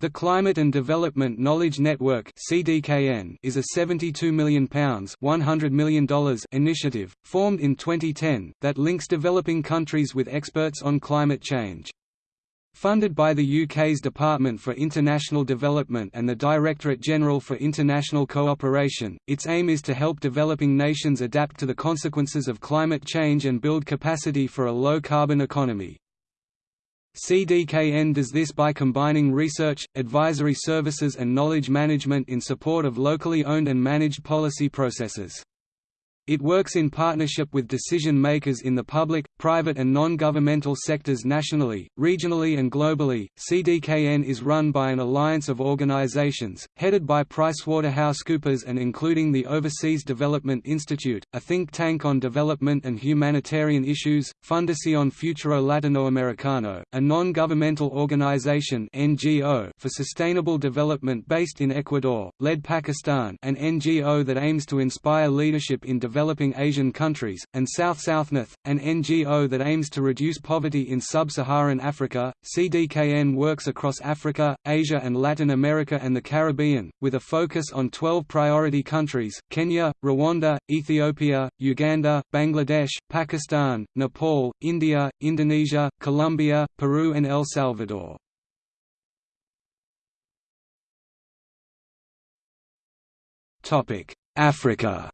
The Climate and Development Knowledge Network (CDKN) is a 72 million pounds (100 million dollars) initiative formed in 2010 that links developing countries with experts on climate change. Funded by the UK's Department for International Development and the Directorate General for International Cooperation, its aim is to help developing nations adapt to the consequences of climate change and build capacity for a low-carbon economy. CDKN does this by combining research, advisory services and knowledge management in support of locally owned and managed policy processes. It works in partnership with decision-makers in the public, private and non-governmental sectors nationally, regionally and globally. CDKN is run by an alliance of organizations, headed by PricewaterhouseCoopers and including the Overseas Development Institute, a think tank on development and humanitarian issues, Fundación Futuro Latinoamericano, a non-governmental organization NGO for sustainable development based in Ecuador, LEAD Pakistan an NGO that aims to inspire leadership in development developing Asian countries, and SouthSouthNorth, an NGO that aims to reduce poverty in sub-Saharan Africa. CDKN works across Africa, Asia and Latin America and the Caribbean, with a focus on 12 priority countries, Kenya, Rwanda, Ethiopia, Uganda, Bangladesh, Pakistan, Nepal, India, Indonesia, Colombia, Peru and El Salvador. Africa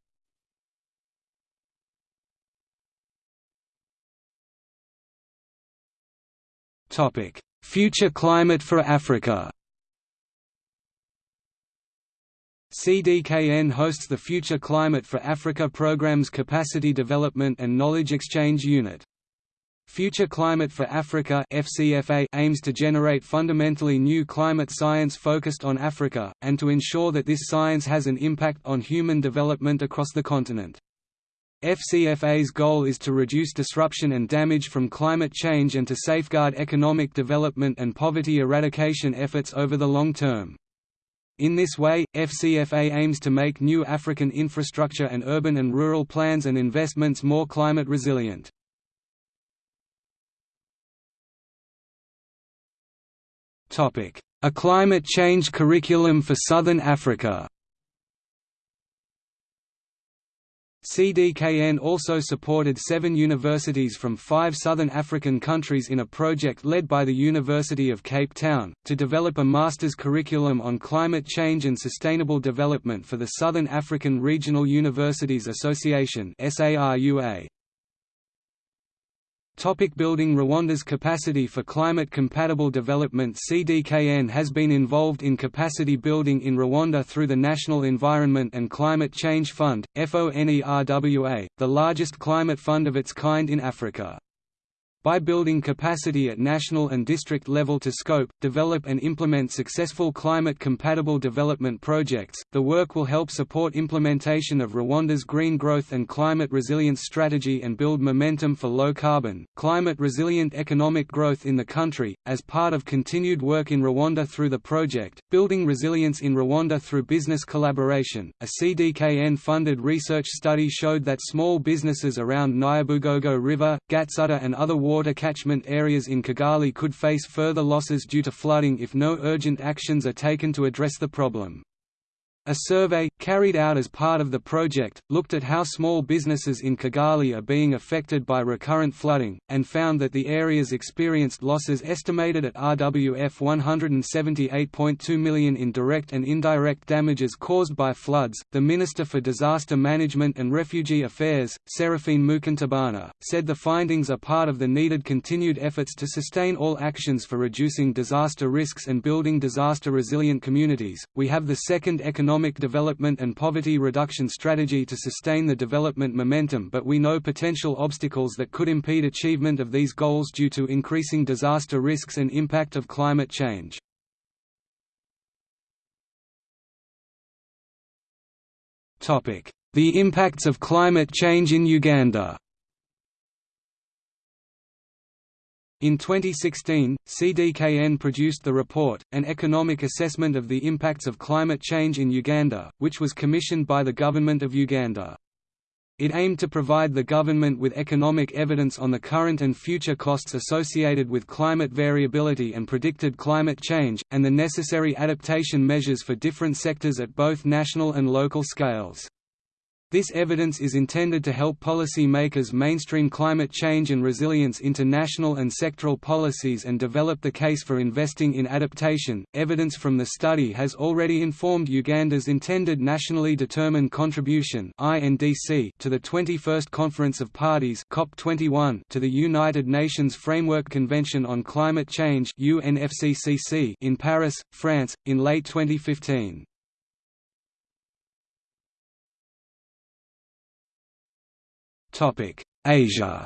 Future climate for Africa CDKN hosts the Future Climate for Africa program's Capacity Development and Knowledge Exchange Unit. Future Climate for Africa FCFA aims to generate fundamentally new climate science focused on Africa, and to ensure that this science has an impact on human development across the continent. FCFA's goal is to reduce disruption and damage from climate change and to safeguard economic development and poverty eradication efforts over the long term. In this way, FCFA aims to make new African infrastructure and urban and rural plans and investments more climate resilient. A climate change curriculum for Southern Africa CDKN also supported seven universities from five southern African countries in a project led by the University of Cape Town, to develop a master's curriculum on climate change and sustainable development for the Southern African Regional Universities Association. Topic building Rwanda's capacity for climate-compatible development CDKN has been involved in capacity building in Rwanda through the National Environment and Climate Change Fund, FONERWA, the largest climate fund of its kind in Africa. By building capacity at national and district level to scope, develop and implement successful climate-compatible development projects, the work will help support implementation of Rwanda's green growth and climate resilience strategy and build momentum for low-carbon, climate-resilient economic growth in the country. As part of continued work in Rwanda through the project, Building Resilience in Rwanda through Business Collaboration, a CDKN-funded research study showed that small businesses around Nyabugogo River, Gatsata and other water water catchment areas in Kigali could face further losses due to flooding if no urgent actions are taken to address the problem. A survey, carried out as part of the project, looked at how small businesses in Kigali are being affected by recurrent flooding, and found that the areas experienced losses estimated at RWF 178.2 million in direct and indirect damages caused by floods. The Minister for Disaster Management and Refugee Affairs, Seraphine Mukantabana, said the findings are part of the needed continued efforts to sustain all actions for reducing disaster risks and building disaster resilient communities. We have the second economic economic development and poverty reduction strategy to sustain the development momentum but we know potential obstacles that could impede achievement of these goals due to increasing disaster risks and impact of climate change. The impacts of climate change in Uganda In 2016, CDKN produced the report, An Economic Assessment of the Impacts of Climate Change in Uganda, which was commissioned by the Government of Uganda. It aimed to provide the government with economic evidence on the current and future costs associated with climate variability and predicted climate change, and the necessary adaptation measures for different sectors at both national and local scales. This evidence is intended to help policy makers mainstream climate change and resilience into national and sectoral policies and develop the case for investing in adaptation. Evidence from the study has already informed Uganda's intended nationally determined contribution (INDC) to the 21st Conference of Parties (COP21) to the United Nations Framework Convention on Climate Change (UNFCCC) in Paris, France, in late 2015. Asia.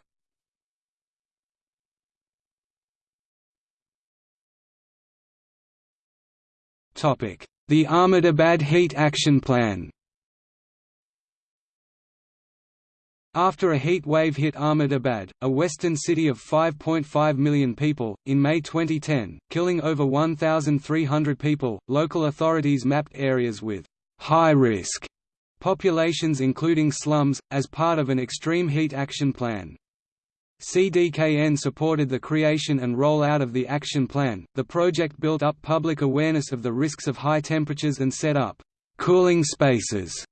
Topic: The Ahmedabad Heat Action Plan. After a heat wave hit Ahmedabad, a western city of 5.5 million people, in May 2010, killing over 1,300 people, local authorities mapped areas with high risk populations including slums, as part of an extreme heat action plan. CDKN supported the creation and rollout of the action plan. The project built up public awareness of the risks of high temperatures and set up cooling spaces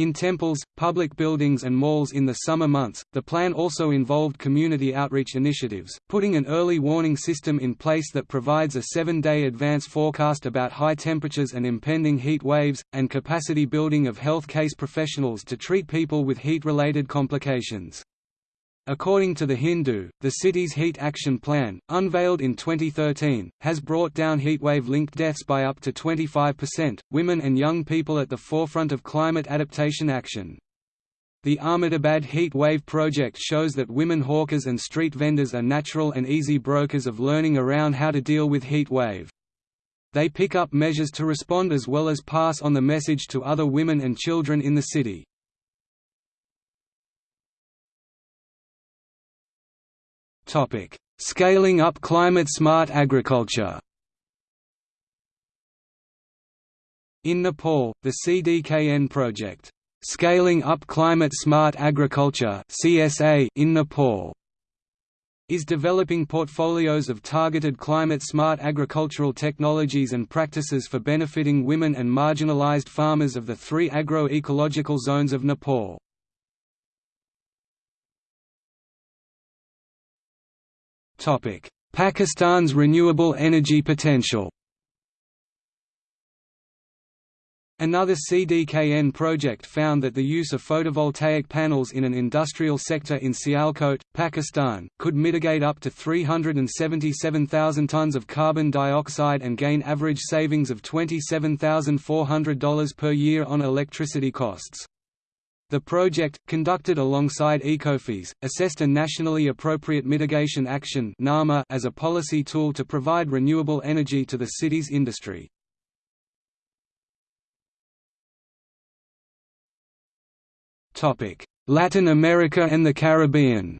in temples, public buildings and malls in the summer months, the plan also involved community outreach initiatives, putting an early warning system in place that provides a seven-day advance forecast about high temperatures and impending heat waves, and capacity building of health case professionals to treat people with heat-related complications. According to The Hindu, the city's heat action plan, unveiled in 2013, has brought down heatwave-linked deaths by up to 25%, women and young people at the forefront of climate adaptation action. The Ahmedabad Heat Wave project shows that women hawkers and street vendors are natural and easy brokers of learning around how to deal with heat wave. They pick up measures to respond as well as pass on the message to other women and children in the city. Topic: Scaling up climate-smart agriculture. In Nepal, the CDKN project, Scaling Up Climate Smart Agriculture (CSA) in Nepal is developing portfolios of targeted climate-smart agricultural technologies and practices for benefiting women and marginalized farmers of the three agro-ecological zones of Nepal. Pakistan's renewable energy potential Another CDKN project found that the use of photovoltaic panels in an industrial sector in Sialkot, Pakistan, could mitigate up to 377,000 tons of carbon dioxide and gain average savings of $27,400 per year on electricity costs. The project, conducted alongside Ecofys, assessed a nationally appropriate mitigation action as a policy tool to provide renewable energy to the city's industry. Latin America and the Caribbean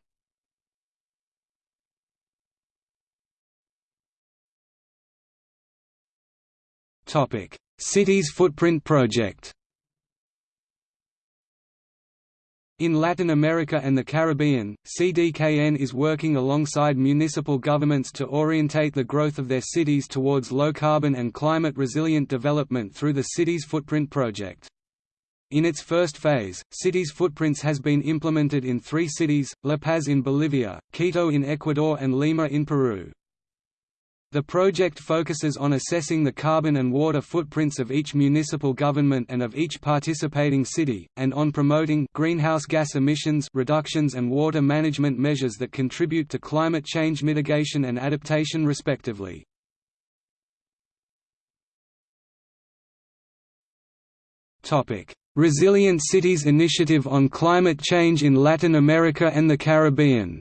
Cities Footprint Project In Latin America and the Caribbean, CDKN is working alongside municipal governments to orientate the growth of their cities towards low-carbon and climate-resilient development through the Cities Footprint project. In its first phase, Cities Footprints has been implemented in three cities, La Paz in Bolivia, Quito in Ecuador and Lima in Peru. The project focuses on assessing the carbon and water footprints of each municipal government and of each participating city, and on promoting greenhouse gas emissions reductions and water management measures that contribute to climate change mitigation and adaptation respectively. Resilient Cities Initiative on Climate Change in Latin America and the Caribbean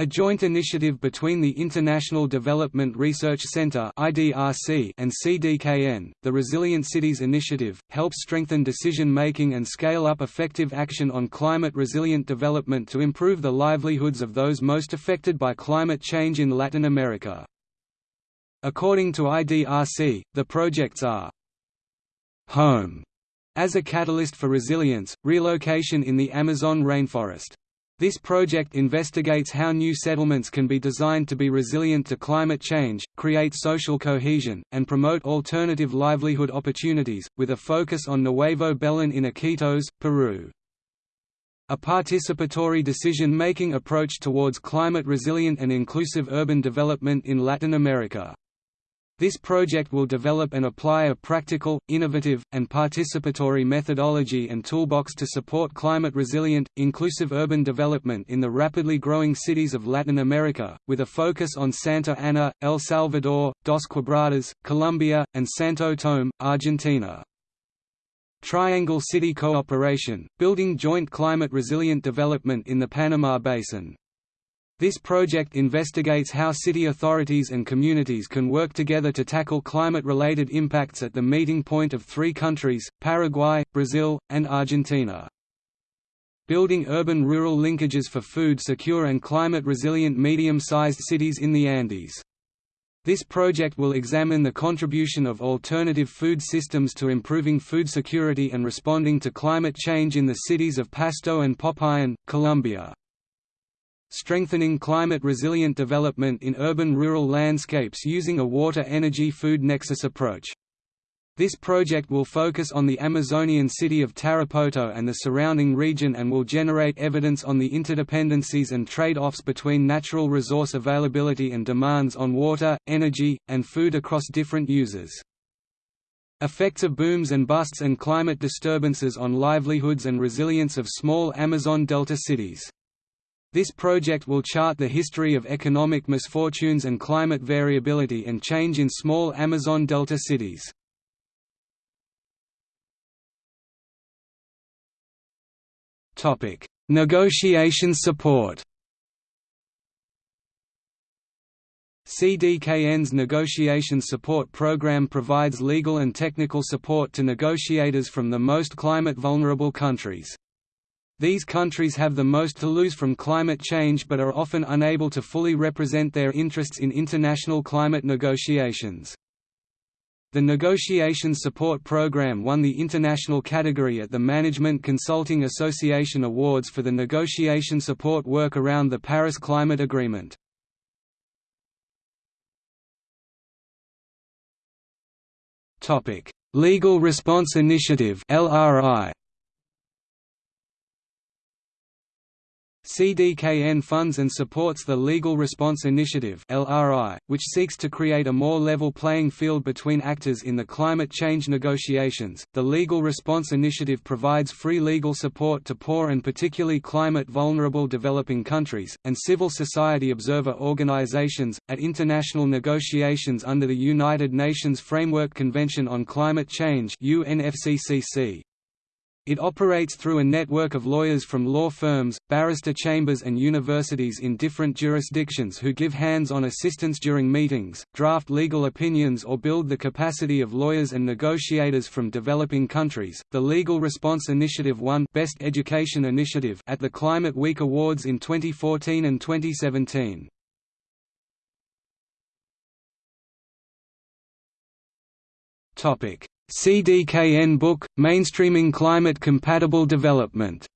A joint initiative between the International Development Research Centre and CDKN, the Resilient Cities Initiative, helps strengthen decision-making and scale up effective action on climate-resilient development to improve the livelihoods of those most affected by climate change in Latin America. According to IDRC, the projects are home As a catalyst for resilience, relocation in the Amazon rainforest. This project investigates how new settlements can be designed to be resilient to climate change, create social cohesion, and promote alternative livelihood opportunities, with a focus on Nuevo Belén in Iquitos, Peru. A participatory decision-making approach towards climate-resilient and inclusive urban development in Latin America. This project will develop and apply a practical, innovative, and participatory methodology and toolbox to support climate-resilient, inclusive urban development in the rapidly growing cities of Latin America, with a focus on Santa Ana, El Salvador, Dos Quebradas, Colombia, and Santo Tome, Argentina. Triangle City Cooperation, building joint climate-resilient development in the Paraná Basin. This project investigates how city authorities and communities can work together to tackle climate-related impacts at the meeting point of three countries, Paraguay, Brazil, and Argentina. Building urban-rural linkages for food-secure and climate-resilient medium-sized cities in the Andes. This project will examine the contribution of alternative food systems to improving food security and responding to climate change in the cities of Pasto and Popayan, Colombia. Strengthening climate-resilient development in urban-rural landscapes using a water-energy-food nexus approach. This project will focus on the Amazonian city of Tarapoto and the surrounding region and will generate evidence on the interdependencies and trade-offs between natural resource availability and demands on water, energy, and food across different users. Effects of booms and busts and climate disturbances on livelihoods and resilience of small Amazon Delta cities. This project will chart the history of economic misfortunes and climate variability and change in small Amazon Delta cities. Negotiation support. CDKN's Negotiation Support Program provides legal and technical support to negotiators from the most climate-vulnerable countries. These countries have the most to lose from climate change but are often unable to fully represent their interests in international climate negotiations. The Negotiation Support Program won the international category at the Management Consulting Association Awards for the negotiation support work around the Paris Climate Agreement. Legal Response Initiative LRI CDKN funds and supports the Legal Response Initiative which seeks to create a more level playing field between actors in the climate change negotiations. The Legal Response Initiative provides free legal support to poor and particularly climate vulnerable developing countries and civil society observer organizations at international negotiations under the United Nations Framework Convention on Climate Change (UNFCCC). It operates through a network of lawyers from law firms, barrister chambers and universities in different jurisdictions who give hands-on assistance during meetings, draft legal opinions or build the capacity of lawyers and negotiators from developing countries. The Legal Response Initiative won Best Education Initiative at the Climate Week Awards in 2014 and 2017. Topic: CDKN book, Mainstreaming Climate-Compatible Development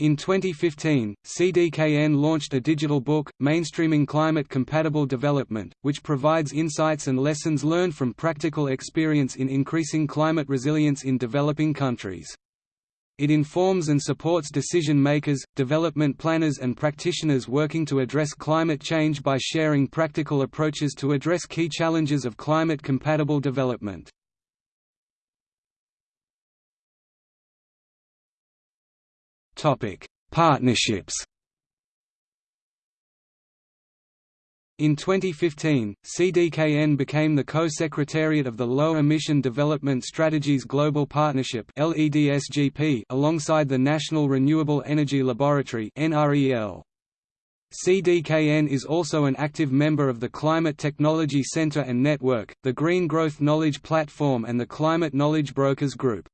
In 2015, CDKN launched a digital book, Mainstreaming Climate-Compatible Development, which provides insights and lessons learned from practical experience in increasing climate resilience in developing countries. It informs and supports decision-makers, development planners and practitioners working to address climate change by sharing practical approaches to address key challenges of climate-compatible development. Partnerships In 2015, CDKN became the co-secretariat of the Low Emission Development Strategies Global Partnership alongside the National Renewable Energy Laboratory CDKN is also an active member of the Climate Technology Center and Network, the Green Growth Knowledge Platform and the Climate Knowledge Brokers Group.